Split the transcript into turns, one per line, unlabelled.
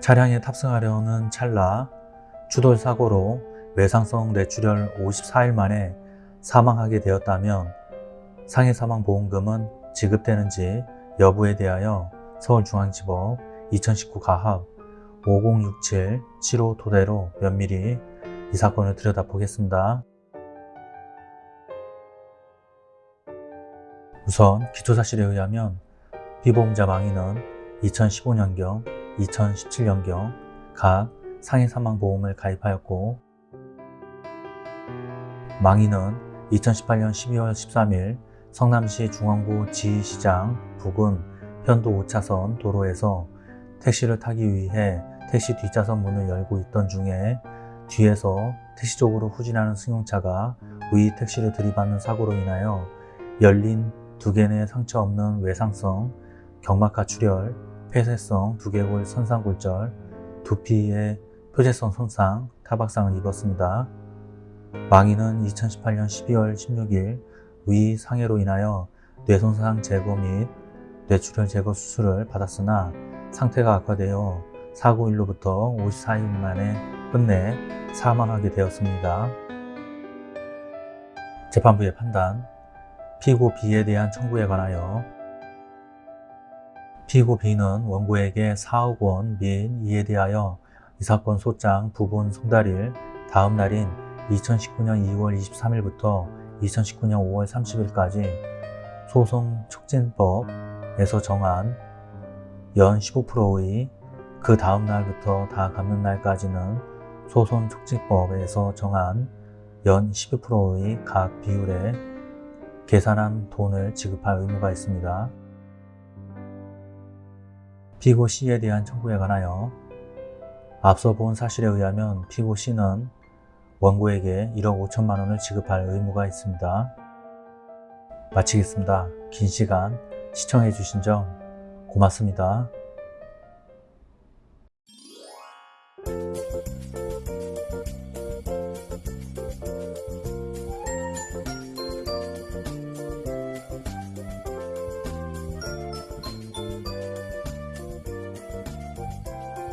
차량에 탑승하려는 찰나 추돌 사고로 외상성 뇌출혈 54일 만에 사망하게 되었다면 상해 사망보험금은 지급되는지 여부에 대하여 서울중앙지법 2019 가합 5067-75 토대로 면밀히 이 사건을 들여다보겠습니다. 우선 기초사실에 의하면 피보험자 망인은 2015년경, 2017년경 각 상해사망보험을 가입하였고 망인은 2018년 12월 13일 성남시 중앙구 지시장 부근 편도 5차선 도로에서 택시를 타기 위해 택시 뒷좌석 문을 열고 있던 중에 뒤에서 택시 쪽으로 후진하는 승용차가 위 택시를 들이받는 사고로 인하여 열린 두개내 상처 없는 외상성 경막하 출혈, 폐쇄성 두개골 선상골절, 두피의 표재성 손상, 타박상을 입었습니다. 망인은 2018년 12월 16일 위 상해로 인하여 뇌손상 제거 및 뇌출혈 제거 수술을 받았으나 상태가 악화되어 사고 일로부터 54일 만에 끝내 사망하게 되었습니다. 재판부의 판단 피고 B에 대한 청구에 관하여 피고 B는 원고에게 4억 원및 이에 대하여 이 사건 소장 부분 송달일 다음 날인 2019년 2월 23일부터 2019년 5월 30일까지 소송 촉진법에서 정한 연 15%의 그 다음 날부터 다 갚는 날까지는 소송 촉진법에서 정한 연 12%의 각 비율에 계산한 돈을 지급할 의무가 있습니다. 피고 C에 대한 청구에 관하여 앞서 본 사실에 의하면 피고 C는 원고에게 1억 5천만 원을 지급할 의무가 있습니다. 마치겠습니다. 긴 시간 시청해 주신 점 고맙습니다.